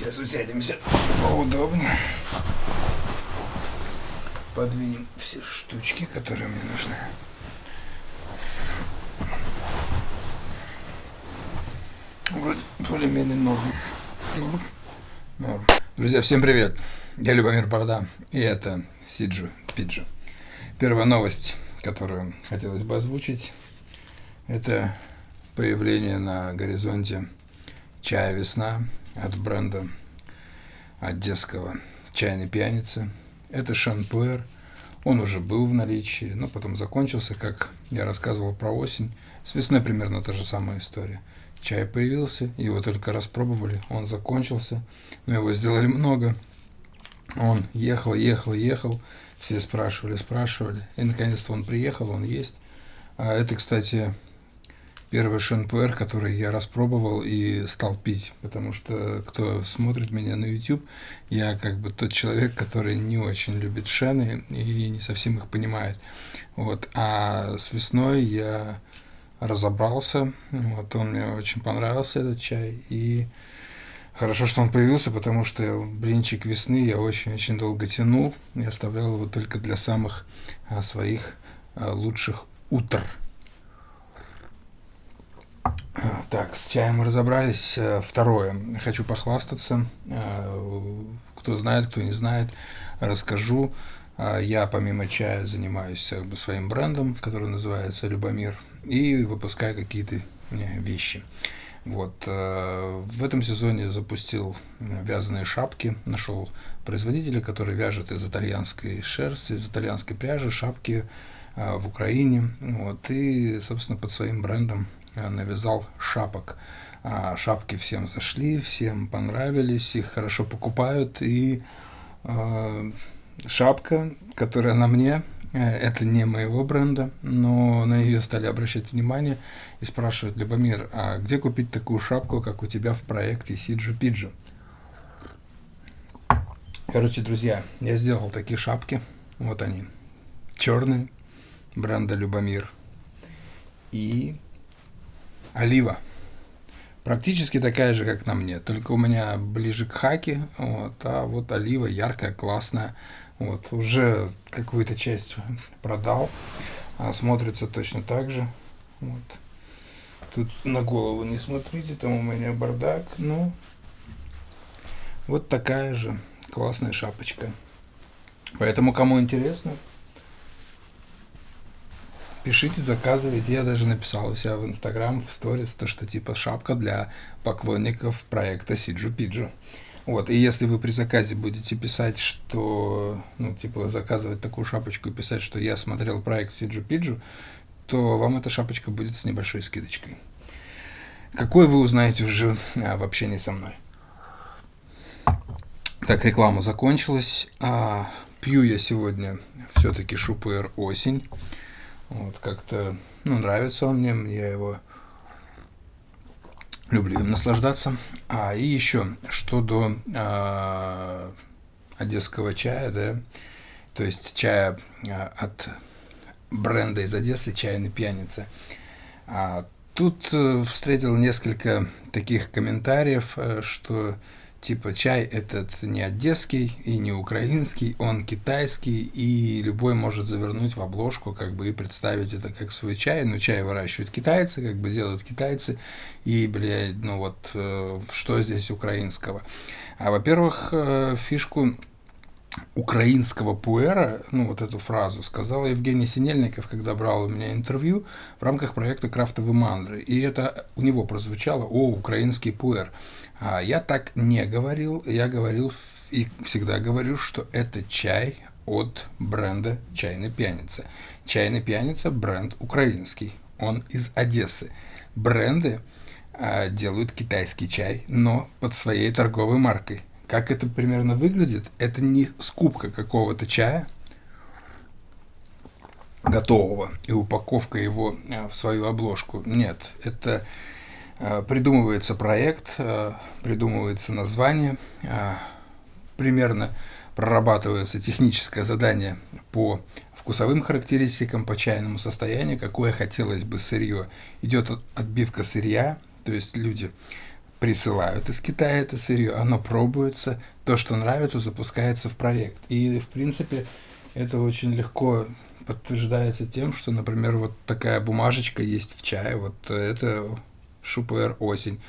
Сейчас усядемся поудобнее. Подвинем все штучки, которые мне нужны. Вроде более-менее норм. Норм. Норм. Друзья, всем привет. Я Любомир Борода, и это Сиджу Пиджу. Первая новость, которую хотелось бы озвучить, это появление на горизонте чая «Весна» от бренда одесского «Чайной пьяницы». Это шампуэр, он уже был в наличии, но потом закончился, как я рассказывал про осень. С весной примерно та же самая история. Чай появился, его только распробовали, он закончился, но его сделали много. Он ехал, ехал, ехал, все спрашивали, спрашивали, и наконец-то он приехал, он есть. А это, кстати, первый шампуэр, который я распробовал и стал пить, потому что кто смотрит меня на YouTube, я как бы тот человек, который не очень любит шены и не совсем их понимает. Вот. А с весной я разобрался. Вот он мне очень понравился, этот чай. И хорошо, что он появился, потому что блинчик весны я очень-очень долго тянул. Я оставлял его только для самых а, своих а, лучших утр. Так, с чаем мы разобрались. А, второе. Хочу похвастаться. А, кто знает, кто не знает, расскажу. Я помимо чая занимаюсь своим брендом, который называется Любомир и выпускаю какие-то э, вещи. Вот. Э, в этом сезоне запустил э, вязаные шапки, нашел производителя, который вяжет из итальянской шерсти, из итальянской пряжи шапки в Украине. Вот. И, собственно, под своим брендом навязал шапок. А шапки всем зашли, всем понравились, их хорошо покупают. И шапка, которая на мне, Э, это не моего бренда, но на нее стали обращать внимание и спрашивать, Любомир, а где купить такую шапку, как у тебя в проекте Сиджу Пиджу? Короче, друзья, я сделал такие шапки. Вот они. Черные, бренда Любомир. И олива. Практически такая же, как на мне, только у меня ближе к хаке, вот, а вот олива яркая, классная. Вот, уже какую-то часть продал, а смотрится точно так же. Вот. Тут на голову не смотрите, там у меня бардак, ну, вот такая же классная шапочка. Поэтому, кому интересно, пишите, заказывайте. Я даже написал у себя в Инстаграм, в сторис, то, что типа шапка для поклонников проекта Сиджу Пиджу. Вот, и если вы при заказе будете писать, что, ну, типа, заказывать такую шапочку и писать, что я смотрел проект Сиджу Пиджу, то вам эта шапочка будет с небольшой скидочкой. Какой вы узнаете уже а, в общении со мной. Так, реклама закончилась. А, пью я сегодня все-таки Шупер осень. Вот, как-то, ну, нравится он мне, я его люблю им наслаждаться. А, и еще, что до а, одесского чая, да, то есть чая а, от бренда из Одессы, чайный пьяница. А, тут а, встретил несколько таких комментариев, а, что типа чай этот не одесский и не украинский, он китайский, и любой может завернуть в обложку, как бы, и представить это как свой чай. Но чай выращивают китайцы, как бы делают китайцы, и, блядь, ну вот, э, что здесь украинского? А, во-первых, э, фишку украинского пуэра, ну вот эту фразу, сказал Евгений Синельников, когда брал у меня интервью в рамках проекта «Крафтовые мандры». И это у него прозвучало «О, украинский пуэр». А я так не говорил, я говорил и всегда говорю, что это чай от бренда «Чайная пьяница». «Чайная пьяница» – бренд украинский, он из Одессы. Бренды а, делают китайский чай, но под своей торговой маркой. Как это примерно выглядит? Это не скупка какого-то чая готового и упаковка его а, в свою обложку. Нет, это придумывается проект, э, придумывается название, э, примерно прорабатывается техническое задание по вкусовым характеристикам, по чайному состоянию, какое хотелось бы сырье. Идет отбивка сырья, то есть люди присылают из Китая это сырье, оно пробуется, то, что нравится, запускается в проект. И, в принципе, это очень легко подтверждается тем, что, например, вот такая бумажечка есть в чае, вот это Шупер осень.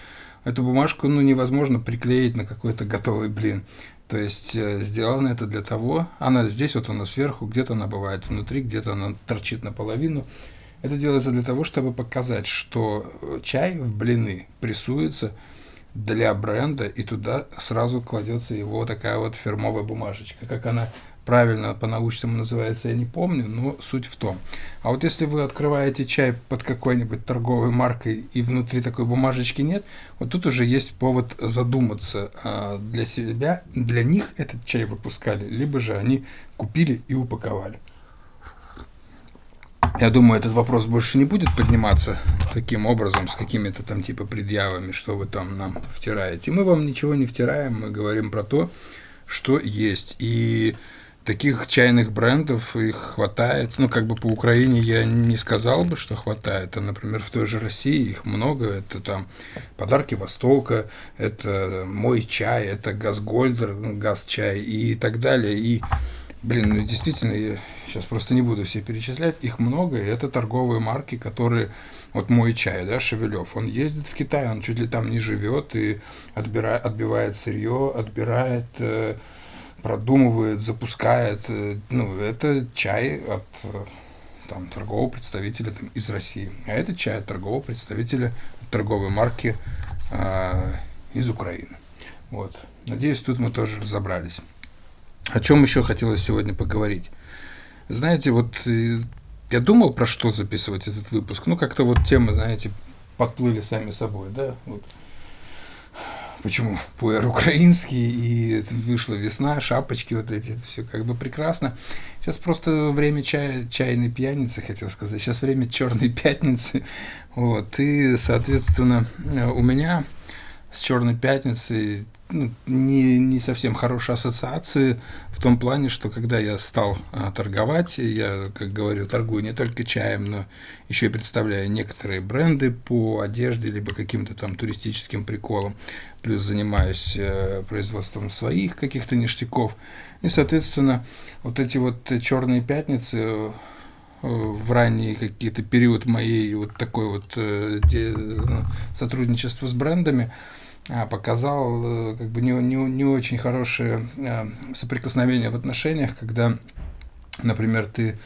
Эту бумажку ну, невозможно приклеить на какой-то готовый блин. То есть э, сделано это для того, она здесь вот она сверху, где-то она бывает внутри, где-то она торчит наполовину. Это делается для того, чтобы показать, что э, чай в блины прессуется для бренда, и туда сразу кладется его такая вот фирмовая бумажечка. Как она правильно по-научному называется, я не помню, но суть в том. А вот если вы открываете чай под какой-нибудь торговой маркой и внутри такой бумажечки нет, вот тут уже есть повод задуматься а, для себя, для них этот чай выпускали, либо же они купили и упаковали. Я думаю, этот вопрос больше не будет подниматься таким образом, с какими-то там типа предъявами, что вы там нам втираете. Мы вам ничего не втираем, мы говорим про то, что есть. И таких чайных брендов их хватает. Ну, как бы по Украине я не сказал бы, что хватает. А, например, в той же России их много. Это там подарки Востока, это мой чай, это Газгольдер, ну, газ-чай и так далее. И, блин, ну действительно, я сейчас просто не буду все перечислять. Их много, и это торговые марки, которые вот мой чай, да, Шевелев, он ездит в Китай, он чуть ли там не живет и отбирает, отбивает сырье, отбирает э, продумывает, запускает. Э, ну, это чай от э, там, торгового представителя там, из России. А это чай от торгового представителя торговой марки э, из Украины. Вот. Надеюсь, тут мы тоже разобрались. О чем еще хотелось сегодня поговорить? Знаете, вот э, я думал, про что записывать этот выпуск. Ну, как-то вот темы, знаете, подплыли сами собой, да. Вот почему пуэр украинский, и вышла весна, шапочки вот эти, все как бы прекрасно. Сейчас просто время чая, чайной пьяницы, хотел сказать, сейчас время черной пятницы, вот, и, соответственно, у меня с черной пятницей не, не совсем хорошие ассоциации в том плане, что когда я стал а, торговать, я, как говорю, торгую не только чаем, но еще и представляю некоторые бренды по одежде, либо каким-то там туристическим приколам, плюс занимаюсь э, производством своих каких-то ништяков. И, соответственно, вот эти вот черные пятницы э, в ранний какие-то период моей вот такой вот э, де, ну, сотрудничества с брендами, показал э, как бы не, не, не очень хорошее э, соприкосновение в отношениях, когда, например, ты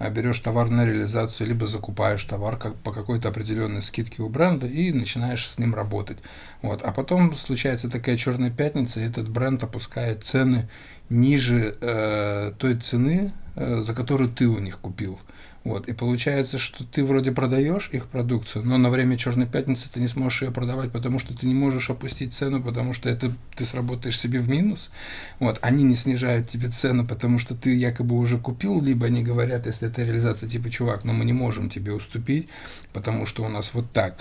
а, берешь товар на реализацию, либо закупаешь товар как, по какой-то определенной скидке у бренда и начинаешь с ним работать. Вот. А потом случается такая черная пятница, и этот бренд опускает цены ниже э, той цены, э, за которую ты у них купил. Вот, и получается, что ты вроде продаешь их продукцию, но на время Черной пятницы ты не сможешь ее продавать, потому что ты не можешь опустить цену, потому что это ты сработаешь себе в минус. Вот, они не снижают тебе цену, потому что ты якобы уже купил, либо они говорят, если это реализация, типа, чувак, но мы не можем тебе уступить, потому что у нас вот так.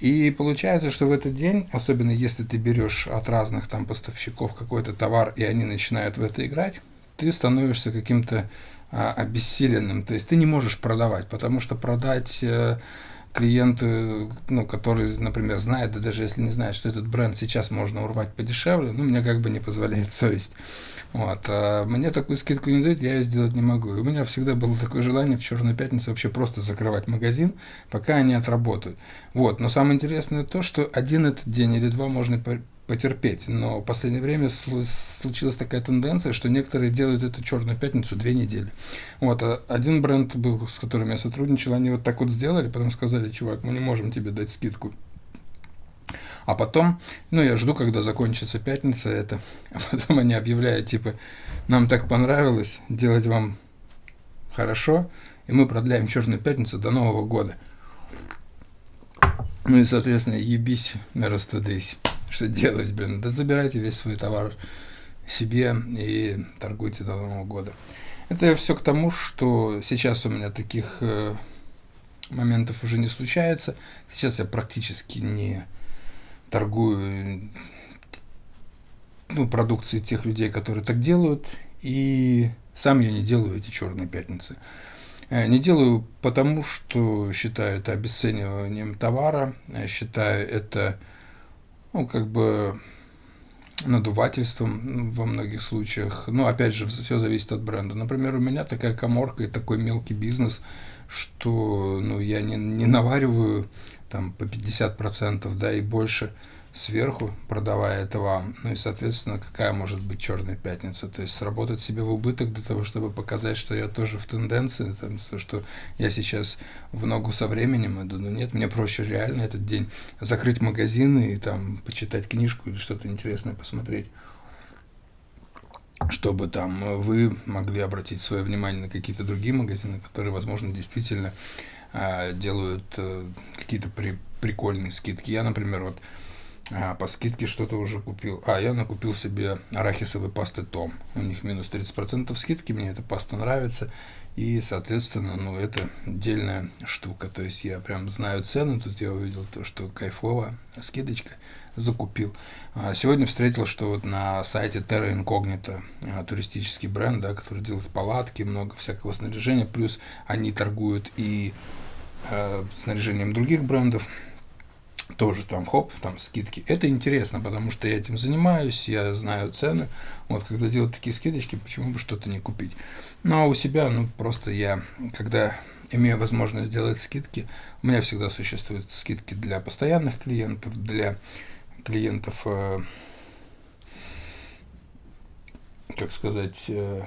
И получается, что в этот день, особенно если ты берешь от разных там поставщиков какой-то товар, и они начинают в это играть, ты становишься каким-то обессиленным. То есть ты не можешь продавать, потому что продать э, клиенту, ну, который, например, знает, да даже если не знает, что этот бренд сейчас можно урвать подешевле, ну, мне как бы не позволяет совесть. Вот. А мне такую скидку не дают, я ее сделать не могу. И у меня всегда было такое желание в Черную пятницу вообще просто закрывать магазин, пока они отработают. Вот. Но самое интересное то, что один этот день или два можно потерпеть. Но в последнее время случилась такая тенденция, что некоторые делают эту черную пятницу две недели. Вот, а один бренд был, с которым я сотрудничал, они вот так вот сделали, потом сказали, чувак, мы не можем тебе дать скидку. А потом, ну, я жду, когда закончится пятница это, а потом они объявляют, типа, нам так понравилось делать вам хорошо, и мы продляем черную пятницу до Нового года. Ну и, соответственно, ебись, растудись что делать, блин? Да забирайте весь свой товар себе и торгуйте до Нового года. Это все к тому, что сейчас у меня таких э, моментов уже не случается. Сейчас я практически не торгую ну, продукцией тех людей, которые так делают. И сам я не делаю эти черные пятницы. Э, не делаю потому, что считаю это обесцениванием товара, считаю это ну, как бы надувательством во многих случаях. Ну, опять же, все зависит от бренда. Например, у меня такая коморка и такой мелкий бизнес, что ну, я не, не навариваю там по 50%, да, и больше сверху, продавая это вам. Ну и, соответственно, какая может быть черная пятница? То есть сработать себе в убыток для того, чтобы показать, что я тоже в тенденции, там, что я сейчас в ногу со временем иду. Но нет, мне проще реально этот день закрыть магазины и там почитать книжку или что-то интересное посмотреть чтобы там вы могли обратить свое внимание на какие-то другие магазины, которые, возможно, действительно э, делают э, какие-то при, прикольные скидки. Я, например, вот а, по скидке что-то уже купил. А, я накупил себе арахисовой пасты Том. У них минус 30% скидки, мне эта паста нравится. И, соответственно, ну, это отдельная штука. То есть я прям знаю цену, тут я увидел то, что кайфово, скидочка, закупил. А сегодня встретил, что вот на сайте Terra Incognita, а, туристический бренд, да, который делает палатки, много всякого снаряжения, плюс они торгуют и э, снаряжением других брендов, тоже там хоп, там скидки. Это интересно, потому что я этим занимаюсь, я знаю цены. Вот когда делают такие скидочки, почему бы что-то не купить? Ну а у себя, ну просто я, когда имею возможность сделать скидки, у меня всегда существуют скидки для постоянных клиентов, для клиентов, э, как сказать, э,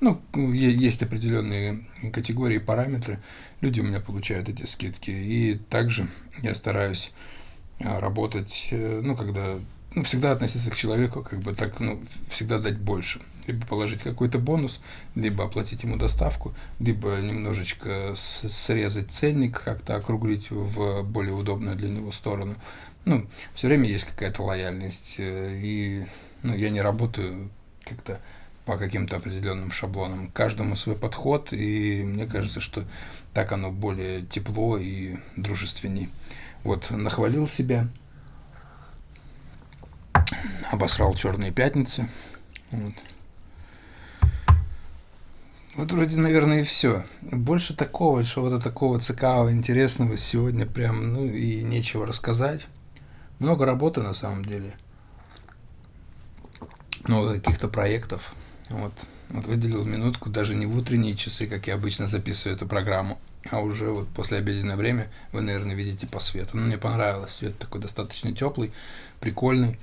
ну, есть определенные категории, параметры. Люди у меня получают эти скидки. И также я стараюсь а, работать, э, ну, когда ну, всегда относиться к человеку, как бы так, ну, всегда дать больше. Либо положить какой-то бонус, либо оплатить ему доставку, либо немножечко срезать ценник, как-то округлить в более удобную для него сторону. Ну, все время есть какая-то лояльность, э, и ну, я не работаю как-то по каким-то определенным шаблонам. Каждому свой подход, и мне кажется, что так оно более тепло и дружественней. Вот, нахвалил себя, обосрал черные пятницы. Вот. Вот вроде, наверное, и все. Больше такого, чего-то такого цикавого, интересного сегодня прям, ну и нечего рассказать. Много работы на самом деле. Много каких-то проектов. Вот, вот выделил минутку, даже не в утренние часы, как я обычно записываю эту программу, а уже вот после обеденное время вы, наверное, видите по свету. Ну, мне понравилось, свет такой достаточно теплый, прикольный.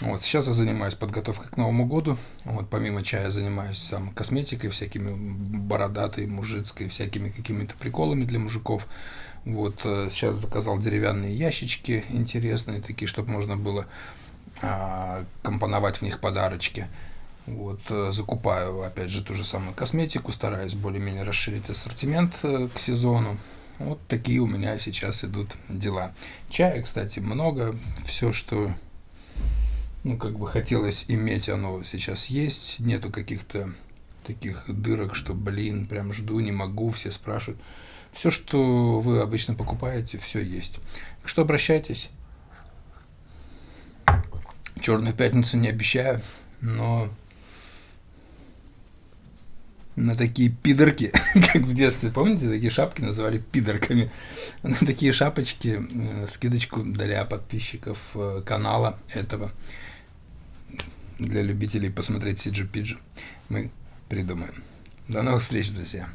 Вот, сейчас я занимаюсь подготовкой к Новому году. Вот, помимо чая занимаюсь там косметикой, всякими бородатой, мужицкой, всякими какими-то приколами для мужиков. Вот, э, сейчас заказал деревянные ящички интересные, такие, чтобы можно было а, компоновать в них подарочки. Вот, э, закупаю, опять же, ту же самую косметику, стараюсь более-менее расширить ассортимент э, к сезону. Вот такие у меня сейчас идут дела. Чая, кстати, много. Все, что ну, как бы хотелось иметь, оно сейчас есть. Нету каких-то таких дырок, что, блин, прям жду, не могу, все спрашивают. Все, что вы обычно покупаете, все есть. Так что обращайтесь. Черную пятницу не обещаю, но на такие пидорки, как в детстве, помните, такие шапки называли пидорками, на такие шапочки э, скидочку для подписчиков э, канала этого, для любителей посмотреть Сиджи Пиджи, мы придумаем. До новых встреч, друзья!